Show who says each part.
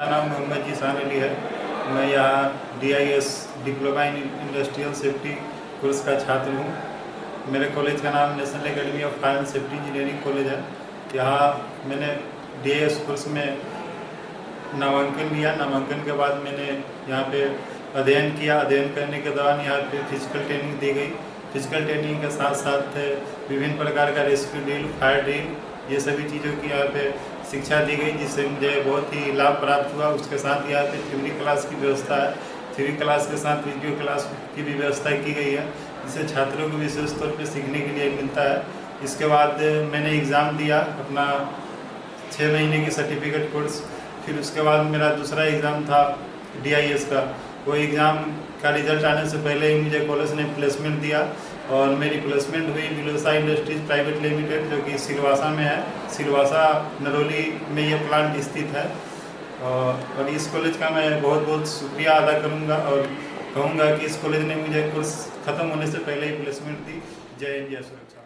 Speaker 1: मेरा नाम मोहम्मद जीसान अली है। मैं यहाँ DIS diploma in industrial safety course का छात्र हूँ। मेरे कॉलेज का नाम national academy of fire safety engineering college है। यहाँ मैंने डीआईएस कोर्स में नामांकन लिया। नामांकन के बाद मैंने यहाँ पे अध्ययन किया। अध्ययन करने के दौरान यहाँ पे फ़िज़िकल ट्रेनिंग दी गई। फ़िज़िकल ट्रेनिंग के साथ साथ विभिन्न प्रकार का रेस्क्यू ड्रिल फायर ड्रिल ये सभी चीज़ों की यहाँ पे शिक्षा दी गई, जिससे मुझे बहुत ही लाभ प्राप्त हुआ। उसके साथ यहाँ पे थ्योरी क्लास की व्यवस्था है थ्योरी क्लास के साथ वीडियो क्लास की भी व्यवस्था की गई है, जिससे छात्रों को विशेष तौर पर सीखने के लिए मिलता है। इसके बाद मैंने एग्ज़ाम दिया अपना छः महीने की सर्टिफिकेट कोर्स फिर उसके बाद मेरा दूसरा एग्ज़ाम था डीआईएस का। वो एग्ज़ाम का रिज़ल्ट आने से पहले ही मुझे कॉलेज ने प्लेसमेंट दिया और मेरी प्लेसमेंट हुई बिलोसा इंडस्ट्रीज़ प्राइवेट लिमिटेड जो कि सिलवासा में है। सिलवासा, नरोली में ये प्लांट स्थित है। और इस कॉलेज का मैं बहुत बहुत शुक्रिया अदा करूँगा और कहूँगा कि इस कॉलेज ने मुझे कोर्स ख़त्म होने से पहले ही प्लेसमेंट दी। जय जय सुरक्षा।